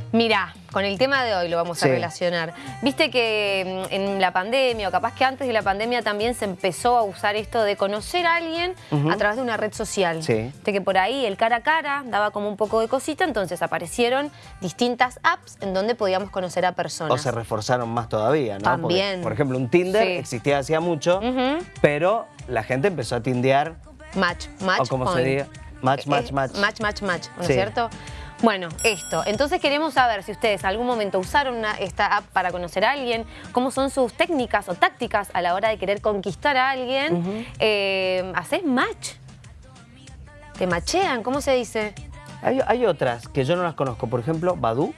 gente? Mira, con el tema de hoy lo vamos a relacionar. Viste que mm, en la pandemia, o capaz que antes de la pandemia también se empezó a usar esto de conocer a alguien a través de una red social. Sí. De que por ahí el cara a cara daba como un poco de cosita, entonces aparecieron distintas apps en donde podíamos conocer a personas. O se reforzaron más todavía, ¿no? Porque, También. por ejemplo, un Tinder Sí. existía hacía mucho, pero la gente empezó a tindear, Match, match o como se diga, match, match, Eh, match. Match, match, match, ¿no es Sí. cierto? Bueno, esto. Entonces queremos saber si ustedes algún momento usaron una- esta app para conocer a alguien, cómo son sus técnicas o tácticas a la hora de querer conquistar a alguien. Eh, ¿Hacés match? ¿Te machean? ¿Cómo se dice? Hay, hay otras que yo no las conozco, por ejemplo, Badu.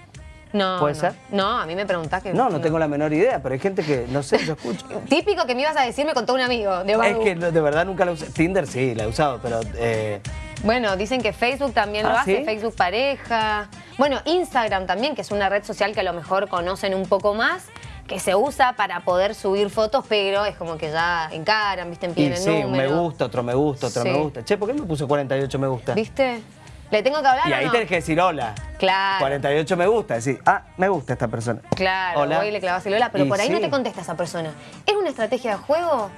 No. ¿Puede no. ser? No, a mí me preguntás que... No, no tengo la menor idea, pero hay gente que, no sé, yo escucho. Típico que me ibas a decir, me contó un amigo de Es Badoo. que no, de verdad nunca la usé. Tinder sí, la he usado, pero eh, Bueno, dicen que Facebook también lo Ah, hace, ¿sí? Facebook pareja. Bueno, Instagram también, que es una red social que a lo mejor conocen un poco más, que se usa para poder subir fotos, pero es como que ya encaran, viste, piden el sí, un me gusta, otro me gusta, otro Sí. me gusta. Che, ¿por qué me puso 48 me gusta? ¿Viste? ¿Le tengo que hablar Y o ahí no? tenés que decir hola. Claro. 48 me gusta, decir, ah, me gusta esta persona. Claro, Hola. voy y le clavas el hola, pero Y por ahí no te contesta esa persona. ¿Es una estrategia de juego?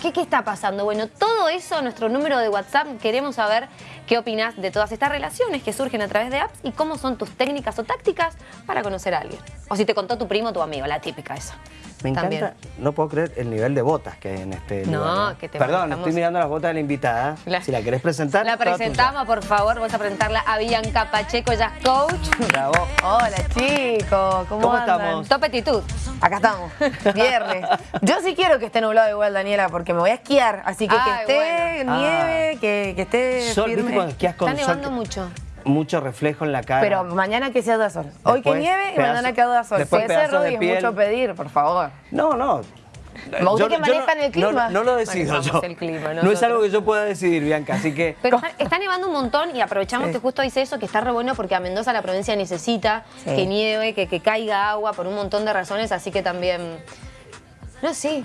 ¿Qué, ¿Qué está pasando? Bueno, todo eso, nuestro número de WhatsApp, queremos saber qué opinas de todas estas relaciones que surgen a través de apps y cómo son tus técnicas o tácticas para conocer a alguien. O si te contó tu primo o tu amigo, la típica esa. Me encanta, También. no puedo creer el nivel de botas que hay en este No, lugar. ¿eh? que te Perdón, estoy mirando las botas de la invitada. La- si la querés presentar, La presentamos, por favor, vamos a presentarla a Bianca Pacheco, ella es coach. Bravo. Hola chicos, ¿cómo, ¿Cómo andan? estamos? Top actitud. Acá estamos, viernes. Yo sí quiero que esté nublado igual, Daniela, porque me voy a esquiar. Así que Ay, que esté bueno. nieve, que, que esté Sol, ¿viste firme. cuando esquías con Está sol? nevando mucho. Mucho reflejo en la cara. Pero mañana que sea de sol. Hoy que nieve y pedazo- mañana que haga sol. después Si es piel. mucho pedir, por favor. No, no. Me gusta que manejan no, el clima. No, no lo decido yo. el clima, no es algo que yo pueda decidir, Bianca, así que... Pero está, está nevando un montón y aprovechamos Sí. que justo dice eso, que está re bueno porque a Mendoza la provincia necesita Sí. que nieve, que, que caiga agua por un montón de razones, así que también... No, sí.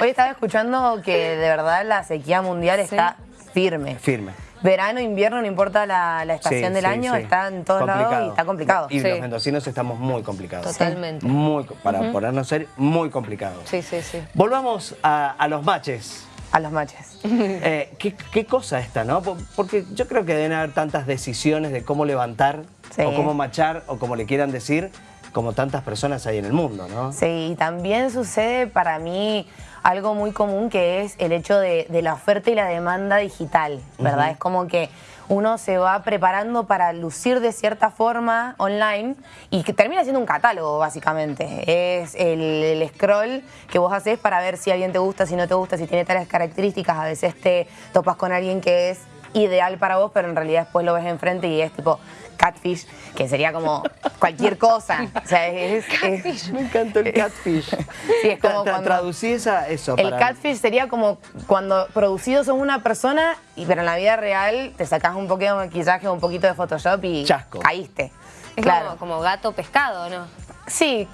Hoy estaba escuchando que de verdad la sequía mundial está firme. Firme. Verano, invierno, no importa la, la estación Sí, del sí, año, sí. está en todos lados y está complicado. Y Sí. los mendocinos estamos muy complicados. Totalmente. Muy, para ponernos ser muy complicados. Sí, sí, sí. Volvamos a, a los matches. A los matches. Eh, ¿qué, qué cosa esta, ¿no? Po- Porque yo creo que deben haber tantas decisiones de cómo levantar, Sí. o cómo machar, o como le quieran decir, como tantas personas hay en el mundo, ¿no? Sí, y también sucede para mí algo muy común que es el hecho de, de la oferta y la demanda digital, ¿verdad? Es como que uno se va preparando para lucir de cierta forma online y que termina siendo un catálogo, básicamente. Es el, el scroll que vos haces para ver si alguien te gusta, si no te gusta, si tiene tales características. A veces te topas con alguien que es ideal para vos, pero en realidad después lo ves enfrente y es tipo catfish, que sería como cualquier cosa. O sea, es, es- Me encanta el catfish. Sí, es como cuando- Traducí esa, eso el para... catfish sería como cuando producido sos una persona, y, pero en la vida real te sacás un poquito de maquillaje, un poquito de Photoshop y Chasco. caíste. Es claro. como, como gato pescado, ¿no? Sí,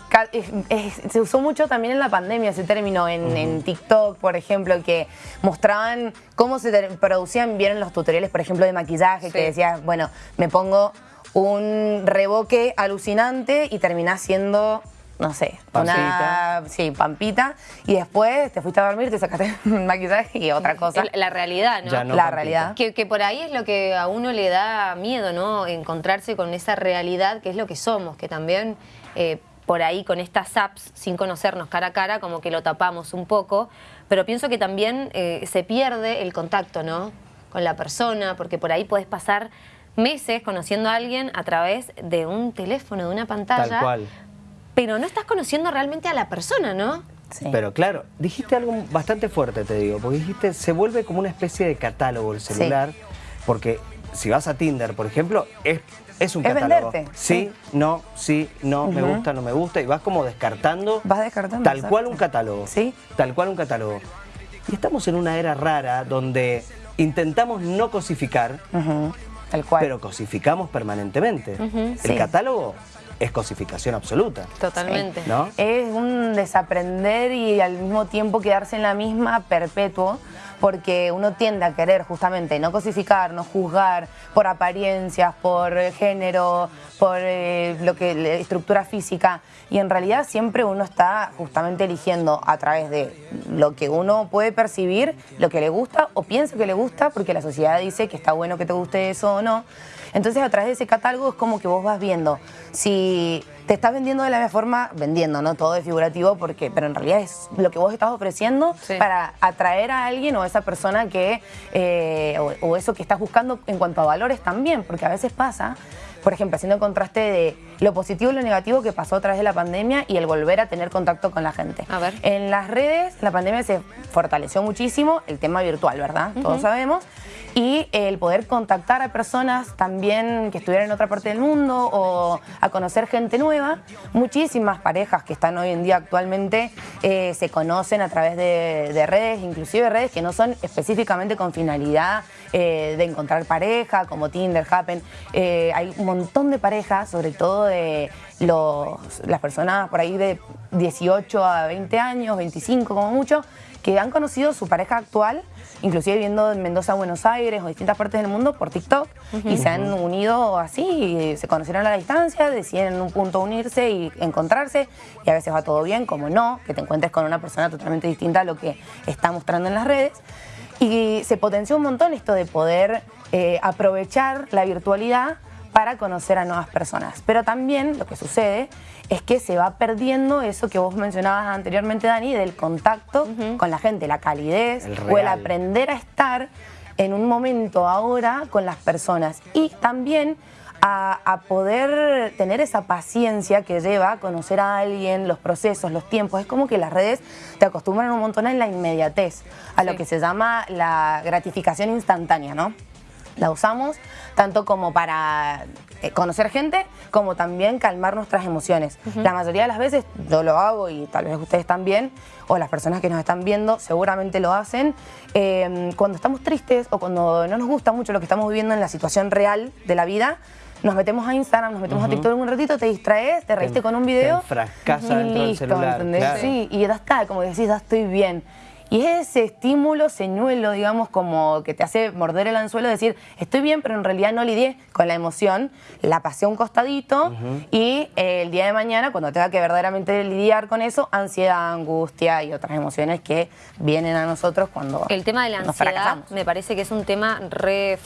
se usó mucho también en la pandemia ese término, en, en TikTok, por ejemplo, que mostraban cómo se producían bien los tutoriales, por ejemplo, de maquillaje, Sí. que decías, bueno, me pongo un reboque alucinante y terminás siendo, no sé, una Pampita. sí, pampita, y después te fuiste a dormir, te sacaste un maquillaje y otra cosa. La realidad, ¿no? La Pampita. realidad. Que, que por ahí es lo que a uno le da miedo, ¿no? Encontrarse con esa realidad que es lo que somos, que también eh, por ahí con estas apps, sin conocernos cara a cara, como que lo tapamos un poco, pero pienso que también eh, se pierde el contacto, ¿no? Con la persona, porque por ahí puedes pasar meses conociendo a alguien a través de un teléfono, de una pantalla, Tal cual. pero no estás conociendo realmente a la persona, ¿no? Sí. Pero claro, dijiste algo bastante fuerte, te digo, porque dijiste, se vuelve como una especie de catálogo el celular, porque si vas a Tinder, por ejemplo, es, es un Es catálogo. venderte, Sí, no, sí, no, me gusta, no me gusta, y vas como descartando. Vas descartando, Tal exacto. cual un catálogo. Sí. Tal cual un catálogo. Y estamos en una era rara donde intentamos no cosificar, Tal cual. pero cosificamos permanentemente. El sí. catálogo es cosificación absoluta. Totalmente. ¿No? Es un desaprender y al mismo tiempo quedarse en la misma perpetuo, porque uno tiende a querer justamente no cosificar, no juzgar por apariencias, por género, por eh, lo que la estructura física y en realidad siempre uno está justamente eligiendo a través de lo que uno puede percibir, lo que le gusta o piensa que le gusta porque la sociedad dice que está bueno que te guste eso o no. Entonces a través de ese catálogo es como que vos vas viendo si te estás vendiendo de la misma forma, vendiendo, ¿no? Todo es figurativo, porque, pero en realidad es lo que vos estás ofreciendo para atraer a alguien o a esa persona que, eh, o, eso que estás buscando en cuanto a valores también, porque a veces pasa, por ejemplo, haciendo el contraste de lo positivo y lo negativo que pasó a través de la pandemia y el volver a tener contacto con la gente. A ver. En las redes, la pandemia se fortaleció muchísimo, el tema virtual, ¿verdad? Todos sabemos y el poder contactar a personas también que estuvieran en otra parte del mundo o a conocer gente nueva. Muchísimas parejas que están hoy en día actualmente eh, se conocen a través de, redes, inclusive redes que no son específicamente con finalidad eh, de encontrar pareja, como Tinder, Happen. Eh, hay un montón de parejas, sobre todo de los, las personas por ahí de 18 a 20 años, 25 como mucho, que han conocido su pareja actual inclusive viendo en Mendoza, Buenos Aires o distintas partes del mundo por TikTok y se han unido así, se conocieron a la distancia, deciden en un punto unirse y encontrarse y a veces va todo bien, como no, que te encuentres con una persona totalmente distinta a lo que está mostrando en las redes. Y se potenció un montón esto de poder eh, aprovechar la virtualidad para conocer a nuevas personas. Pero también lo que sucede es que se va perdiendo eso que vos mencionabas anteriormente, Dani, del contacto con la gente, la calidez o el aprender a estar en un momento ahora con las personas. Y también a, poder tener esa paciencia que lleva a conocer a alguien, los procesos, los tiempos. Es como que las redes te acostumbran un montón a la inmediatez, a lo que se llama la gratificación instantánea, ¿no? La usamos tanto como para eh, conocer gente, como también calmar nuestras emociones. La mayoría de las veces yo lo hago y tal vez ustedes también, o las personas que nos están viendo seguramente lo hacen, em, cuando estamos tristes o cuando no nos gusta mucho lo que estamos viviendo en la situación real de la vida, nos metemos a Instagram, nos metemos a TikTok un ratito, te distraes, te reíste con un video. Te dentro del celular. Sí, y ya está, como decís, ya estoy bien. Y es ese estímulo, señuelo, digamos, como que te hace morder el anzuelo, decir, estoy bien, pero en realidad no lidié con la emoción, la pasé a un costadito y eh, el día de mañana, cuando tenga que verdaderamente lidiar con eso, ansiedad, angustia y otras emociones que vienen a nosotros cuando El tema de la ansiedad me parece que es un tema re...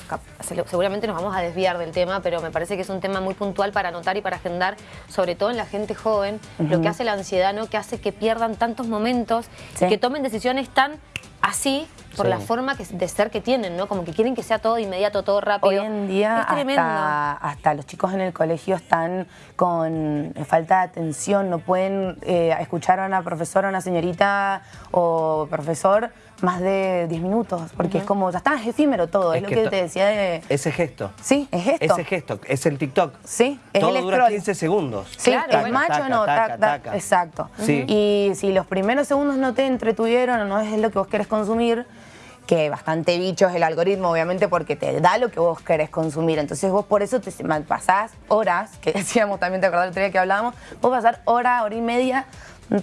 Seguramente nos vamos a desviar del tema, pero me parece que es un tema muy puntual para anotar y para agendar, sobre todo en la gente joven, lo que hace la ansiedad, ¿no? Que hace que pierdan tantos momentos, y que tomen decisiones están así por la forma de ser que tienen, ¿no? Como que quieren que sea todo inmediato, todo rápido. Hoy en día hasta, hasta, los chicos en el colegio están con falta de atención, no pueden eh, escuchar a una profesora, a una señorita o profesor más de 10 minutos, porque es como, ya está, es efímero todo, es, lo que, te decía de... Ese gesto. Sí, es gesto. Ese gesto, es el TikTok. Sí, es todo dura 15 segundos. Sí, es macho o no, exacto. Y si los primeros segundos no te entretuvieron o no es lo que vos querés consumir, que bastante bicho es el algoritmo, obviamente, porque te da lo que vos querés consumir. Entonces vos por eso te pasás horas, que decíamos también, te acordás el otro día que hablábamos, vos pasar hora, hora y media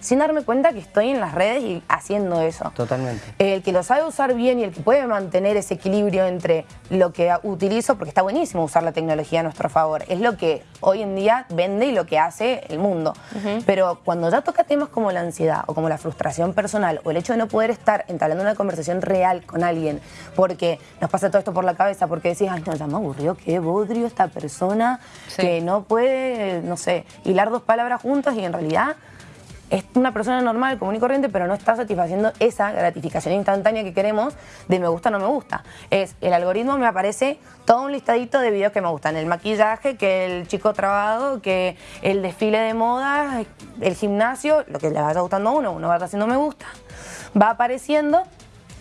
sin darme cuenta que estoy en las redes y haciendo eso. Totalmente. El que lo sabe usar bien y el que puede mantener ese equilibrio entre lo que utilizo, porque está buenísimo usar la tecnología a nuestro favor, es lo que hoy en día vende y lo que hace el mundo. Pero cuando ya toca temas como la ansiedad o como la frustración personal o el hecho de no poder estar entablando una conversación real con alguien porque nos pasa todo esto por la cabeza, porque decís, ay, no, ya me aburrió, qué bodrio esta persona que no puede, no sé, hilar dos palabras juntas y en realidad es una persona normal, común y corriente, pero no está satisfaciendo esa gratificación instantánea que queremos de me gusta no me gusta. Es, el algoritmo me aparece todo un listadito de videos que me gustan. El maquillaje, que el chico trabado, que el desfile de moda, el gimnasio, lo que le vaya gustando a uno, uno va haciendo me gusta. Va apareciendo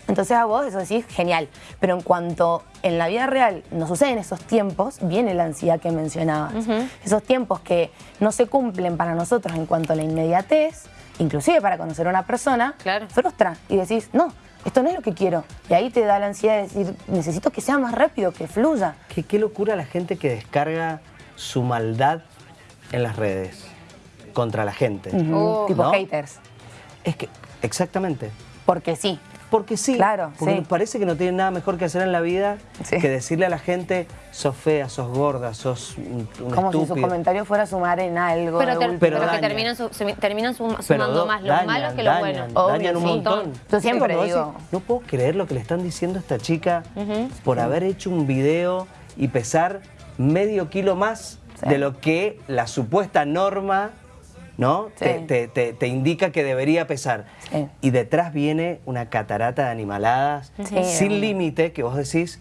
entonces a vos eso decís, genial. Pero en cuanto en la vida real nos suceden esos tiempos, viene la ansiedad que mencionabas. Esos tiempos que no se cumplen para nosotros en cuanto a la inmediatez, inclusive para conocer a una persona, frustra. Y decís, no, esto no es lo que quiero. Y ahí te da la ansiedad de decir, necesito que sea más rápido, que fluya. Qué, qué locura la gente que descarga su maldad en las redes contra la gente. Tipo haters. Es que, exactamente. Porque sí, porque sí. Claro, porque sí. parece que no tienen nada mejor que hacer en la vida Sí. que decirle a la gente, sos fea, sos gorda, sos un, un Como si su estúpido. comentario fuera a sumar en algo. Pero, de ter- último. Pero pero que terminan, su- se- terminan sum- Pero sumando do- más los dañan, malos que los dañan, buenos. Obvio, dañan un sí. montón. Yo siempre digo- decís, no puedo creer lo que le están diciendo a esta chica por haber hecho un video y pesar medio kilo más Sí. de lo que la supuesta norma ¿no? Sí. Te, te- te- te indica que debería pesar. Sí. Y detrás viene una catarata de animaladas Sí. sin límite que vos decís,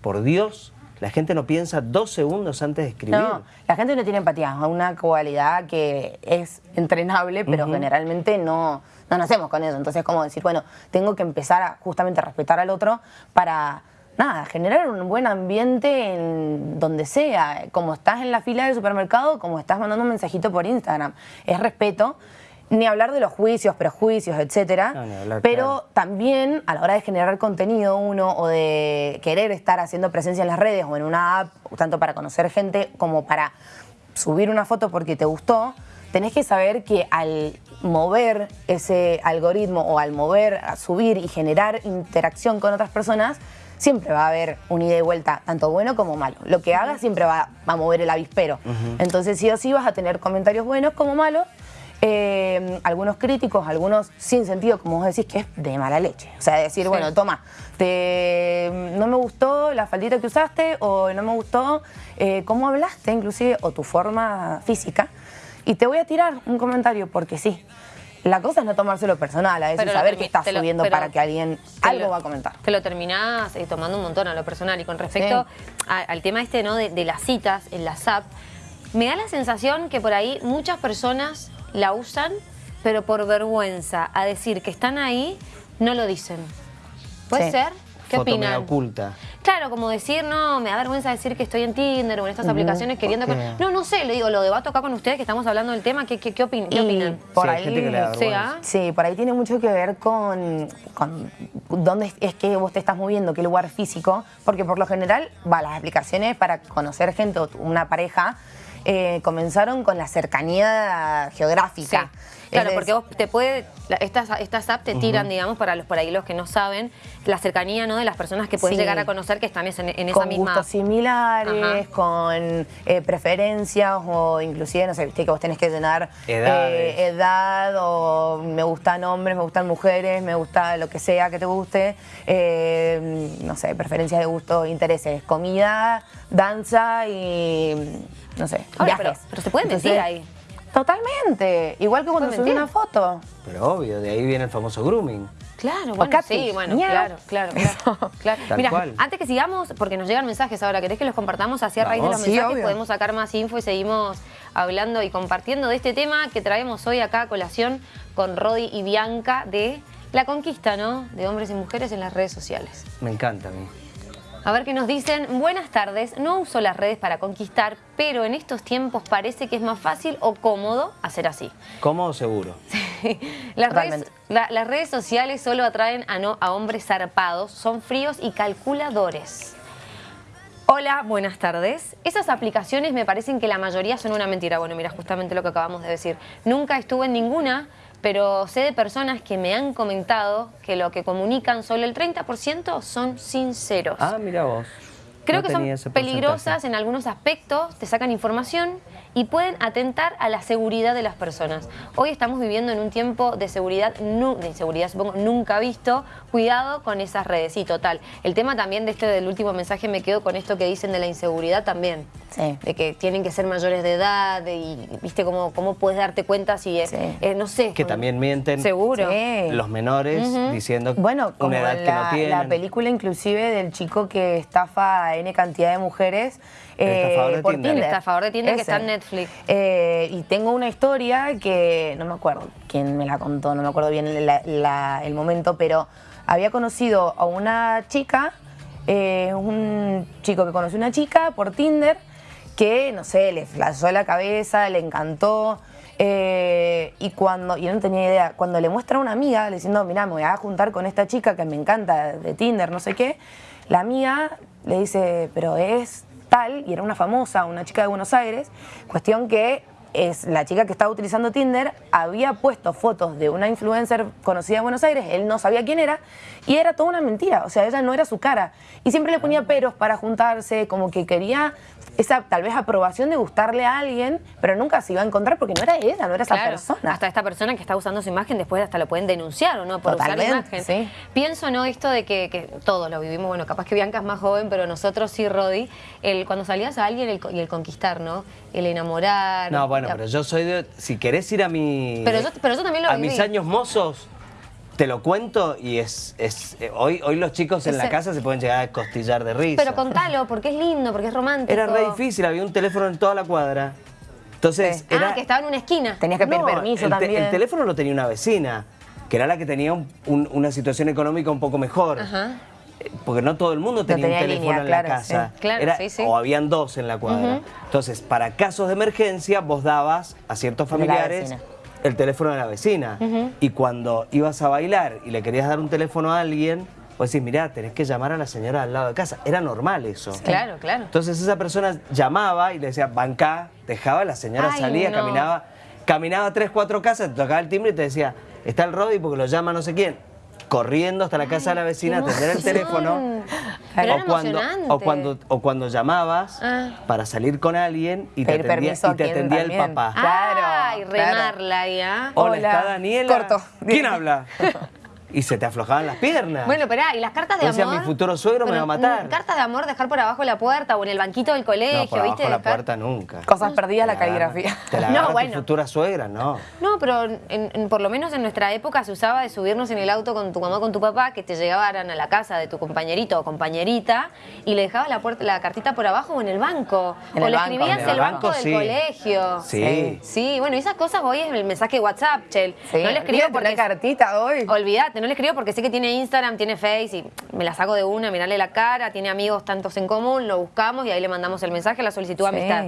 por Dios, la gente no piensa dos segundos antes de escribir. No, la gente no tiene empatía, es una cualidad que es entrenable, pero generalmente no, no nacemos con eso. Entonces, como decir, bueno, tengo que empezar a justamente a respetar al otro para, nada, generar un buen ambiente en donde sea. Como estás en la fila del supermercado, como estás mandando un mensajito por Instagram. Es respeto. Ni hablar de los juicios, prejuicios, etcétera. No, ni hablar, pero claro. también a la hora de generar contenido uno o de querer estar haciendo presencia en las redes o en una app, tanto para conocer gente como para subir una foto porque te gustó, tenés que saber que al mover ese algoritmo o al mover, a subir y generar interacción con otras personas, siempre va a haber un ida y vuelta, tanto bueno como malo. Lo que hagas siempre va a mover el avispero. Entonces sí o sí vas a tener comentarios buenos como malos, eh, algunos críticos, algunos sin sentido, como vos decís, que es de mala leche. O sea, decir, bueno, toma, te, no me gustó la faldita que usaste o no me gustó eh, cómo hablaste, inclusive, o tu forma física, y te voy a tirar un comentario porque sí. La cosa es no tomárselo personal, a veces Pero saber que estás lo- subiendo para que alguien algo lo- va a comentar. Te lo terminás eh, tomando un montón a lo personal. Y con respecto a- al tema este, ¿no? De, de las citas en la SAP, me da la sensación que por ahí muchas personas la usan, pero por vergüenza a decir que están ahí, no lo dicen. ¿Puede Sí. ser? ¿Qué Foto oculta. Claro, como decir, no, me da vergüenza decir que estoy en Tinder o en estas aplicaciones queriendo... ¿por qué? No, no sé, le digo, lo debato acá con ustedes que estamos hablando del tema, ¿qué, qué, qué opin- qué opinan? por Sí, ahí, gente que le da Sí, vergüenza. ¿ah? Sí, por ahí tiene mucho que ver con, con dónde es que vos te estás moviendo, qué lugar físico, porque por lo general, va, las aplicaciones para conocer gente o una pareja eh, comenzaron con la cercanía Sí. Claro, Es porque vos te puede, la- estas, estas apps te tiran, digamos, para los por ahí los que no saben, la cercanía ¿no? de las personas que puedes Sí. llegar a conocer que están en, en esa con misma gustos similares, Ajá. con eh, preferencias o inclusive, no sé, viste que vos tenés que llenar eh, edad o me gustan hombres, me gustan mujeres, me gusta lo que sea que te guste, eh, no sé, preferencias de gusto, intereses, comida, danza y, no sé, Ahora, viajes. pero- pero se puede mentir ahí. Totalmente, igual que cuando ¿Puede subí una foto. Pero obvio, de ahí viene el famoso grooming. Claro, bueno, sí, bueno, claro, claro, claro. claro. Tal Mira, cual. antes que sigamos, porque nos llegan mensajes ahora, ¿querés que los compartamos así a raíz de los Sí, mensajes? obvio. Podemos sacar más info y seguimos hablando y compartiendo de este tema que traemos hoy acá a colación con Rodi y Bianca de la conquista, ¿no? De hombres y mujeres en las redes sociales. Me encanta a mí. A ver qué nos dicen. Buenas tardes. No uso las redes para conquistar, pero en estos tiempos parece que es más fácil o cómodo hacer así. Cómodo seguro. Las redes, la- las redes sociales solo atraen a, no, a hombres zarpados, son fríos y calculadores. Hola, buenas tardes. Esas aplicaciones me parecen que la mayoría son una mentira. Bueno, mira, justamente lo que acabamos de decir. Nunca estuve en ninguna, pero sé de personas que me han comentado que lo que comunican solo el 30% son sinceros. Ah, mira vos. Creo No que son peligrosas en algunos aspectos, te sacan información y pueden atentar a la seguridad de las personas. Hoy estamos viviendo en un tiempo de seguridad, de inseguridad supongo, nunca visto. Cuidado con esas redes, sí, total. El tema también de este del último mensaje me quedo con esto que dicen de la inseguridad también. Sí. De que tienen que ser mayores de edad de- y viste cómo, cómo puedes darte cuenta si es, Sí. eh, no sé. Que también mienten Seguro. Sí. los menores diciendo Bueno, como una edad que no tienen. la película inclusive del chico que estafa a N cantidad de mujeres eh, por Tinder. Tinder. El estafador de Tinder que está en Netflix. Eh, y tengo una historia que no me acuerdo quién me la contó, no me acuerdo bien la- la- el momento, pero había conocido a una chica, eh, un chico que conoció a una chica por Tinder, que, no sé, le flashó la cabeza, le encantó. eh, y cuando, y él no tenía idea, cuando le muestra a una amiga, diciendo, mira, me voy a juntar con esta chica que me encanta de Tinder, no sé qué, la amiga le dice, pero es tal, y era una famosa, una chica de Buenos Aires, cuestión que es la chica que estaba utilizando Tinder, había puesto fotos de una influencer conocida en Buenos Aires, él no sabía quién era, y era toda una mentira, o sea, ella no era su cara. Y siempre le ponía peros para juntarse, como que quería esa tal vez aprobación de gustarle a alguien, pero nunca se iba a encontrar porque no era ella, no era esa persona. Hasta esta persona que está usando su imagen después hasta lo pueden denunciar o no por usar la imagen. Pienso no esto de que, todos lo vivimos, bueno, capaz que Bianca es más joven, pero nosotros sí, Rodi, el, cuando salías a alguien y el conquistar, ¿no? El enamorar. No, bueno, pero yo soy de... Si querés ir a mi... Pero yo, pero yo también lo A mis años mozos, te lo cuento y es, es eh, hoy, hoy los chicos en la casa se pueden llegar a costillar de risa. Pero contalo, porque es lindo, porque es romántico. Era re difícil, había un teléfono en toda la cuadra. Entonces, era... Ah, que estaba en una esquina. Tenías que pedir permiso también. el teléfono lo tenía una vecina, que era la que tenía una situación económica un poco mejor. Ajá porque no todo el mundo tenía, un teléfono en la casa. O habían dos en la cuadra. Entonces, para casos de emergencia, vos dabas a ciertos familiares el teléfono de la vecina. Y cuando ibas a bailar y le querías dar un teléfono a alguien, vos decís, mirá, tenés que llamar a la señora al lado de casa. Era normal eso. Claro, claro. Entonces esa persona llamaba y le decía, bancá, dejaba, la señora salía, caminaba, caminaba tres, cuatro casas, te tocaba el timbre y te decía, está el Rodi porque lo llama no sé quién corriendo hasta la casa de la vecina a atender el teléfono. o, cuando, o, cuando, o cuando llamabas ah. para salir con alguien y te atendía, y te atendía el papá. Claro. Ay, remarla ya. Hola, está Daniela. Corto. ¿Quién habla? y se te aflojaban las piernas. Bueno, pero ¿y las cartas de amor? mi futuro suegro me va a matar. Cartas de amor, dejar por abajo la puerta o en el banquito del colegio, no, por abajo la puerta nunca. Cosas perdidas, la caligrafía. Te la no, bueno. tu futura suegra, no. No, pero por lo menos en nuestra época se usaba de subirnos en el auto con tu mamá con tu papá, que te llegaban a la casa de tu compañerito o compañerita y le dejabas la, puerta, la cartita por abajo o en el banco. o le escribías el, banco, del colegio. Sí. Sí, bueno, esas cosas hoy es el mensaje de WhatsApp, Chel. No le escribo por la cartita hoy. Olvídate, no le escribo porque sé que tiene Instagram, tiene Face y me la saco de una, mirarle la cara, tiene amigos tantos en común, lo buscamos y ahí le mandamos el mensaje, la solicitud de amistad.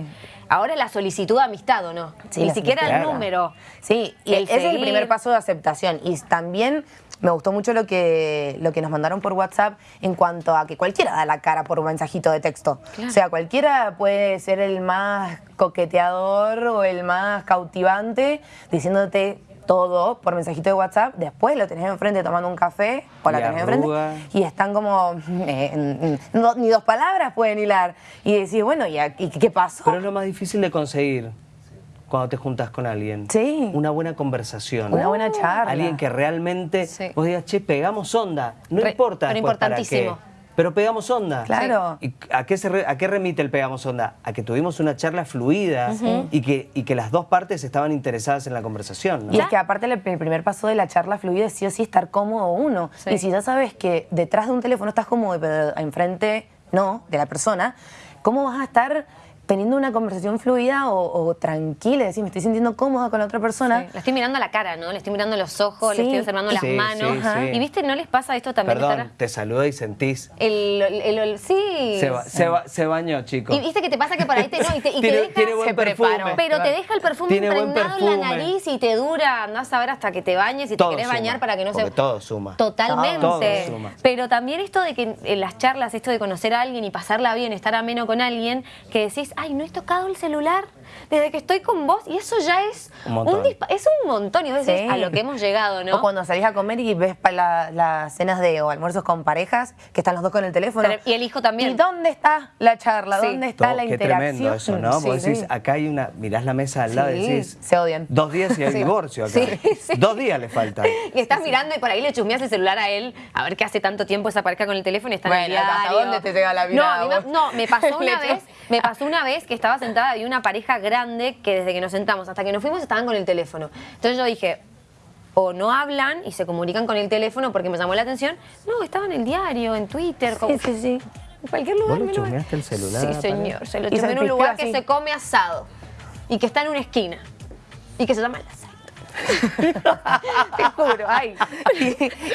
Ahora la solicitud de amistad, ¿o no? Ni siquiera el número. Sí, y ese es el primer paso de aceptación. Y también me gustó mucho lo que, lo que nos mandaron por WhatsApp en cuanto a que cualquiera da la cara por un mensajito de texto. O sea, cualquiera puede ser el más coqueteador o el más cautivante diciéndote todo por mensajito de WhatsApp, después lo tenés enfrente tomando un café o la tenés enfrente y están como, eh, ni dos palabras pueden hilar. Y decís, bueno, ¿y, qué pasó? Pero es lo más difícil de conseguir cuando te juntas con alguien. Sí. Una buena conversación. Una buena charla. Alguien que realmente vos digas, che, pegamos onda. No importa. Pero importantísimo. Para qué. Pero pegamos onda. Claro. ¿Y a, qué se ¿A qué remite el pegamos onda? A que tuvimos una charla fluida y, que, y que las dos partes estaban interesadas en la conversación. Y es que aparte el primer paso de la charla fluida es sí o sí estar cómodo uno. Y si ya sabes que detrás de un teléfono estás cómodo, pero enfrente no, de la persona, ¿cómo vas a estar teniendo una conversación fluida o, tranquila, decir, me estoy sintiendo cómoda con la otra persona. La estoy mirando a la cara, ¿no? Le estoy mirando los ojos, le estoy observando las manos. y viste, ¿no les pasa esto también? Perdón, te saluda y sentís. El, el, sí. Se, bañó, chicos. Y viste que te pasa que por ahí te, no, y te, deja, tiene buen perfume, pero te deja el perfume impregnado en la nariz y te dura, andás a ver hasta que te bañes y te querés bañar para que no se... todo suma. Totalmente. Todo suma. Pero también esto de que en las charlas, esto de conocer a alguien y pasarla bien, estar ameno con alguien, que decís, ay, no he tocado el celular desde que estoy con vos y eso ya es un, montón. es un montón y a veces a lo que hemos llegado, ¿no? O cuando salís a comer y ves las cenas de o almuerzos con parejas que están los dos con el teléfono. Y el hijo también. ¿Y dónde está la charla? ¿Dónde está la interacción? Qué tremendo eso, ¿no? vos decís, acá hay una, mirás la mesa al lado y decís... Se odian. Dos días y hay divorcio acá. Dos días le faltan. Y estás mirando y por ahí le chusmeas el celular a él a ver qué hace tanto tiempo esa pareja con el teléfono y está en el diario. ¿hasta dónde te llega la mirada? No, no, me pasó una vez, me pasó una vez que estaba sentada y una pareja grande que desde que nos sentamos hasta que nos fuimos estaban con el teléfono. Entonces yo dije, o no hablan y se comunican con el teléfono porque me llamó la atención. No, estaba en el diario, en Twitter. Sí, sí, sí. En cualquier lugar. ¿Vos lo el celular? Sí, señor. Se lo en un lugar que se come asado y que está en una esquina y que se llama La Te juro, ay.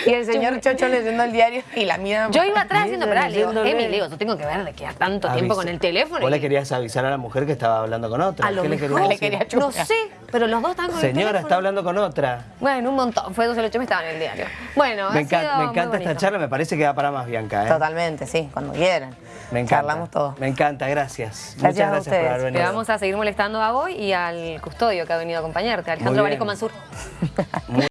Y, el señor Chocho leyendo el diario y la mía... Yo iba atrás haciendo, pero le digo, Emi, le digo, yo tengo que ver de que a tanto tiempo con el teléfono. ¿Vos le querías avisar a la mujer que estaba hablando con otra? A lo ¿Qué mejor le quería No sé, pero los dos están con Señora, el Señora, está hablando con otra. Bueno, un montón. Fue 12 me estaba en el diario. Bueno, Me, me encanta esta charla, me parece que va para más, Bianca. ¿eh? Totalmente, sí, cuando quieran. Me encanta. Charlamos todos. Me encanta, gracias. gracias Muchas gracias por haber venido. Te vamos a seguir molestando a vos y al custodio que ha venido a acompañarte, Alejandro Barico Mansur. một.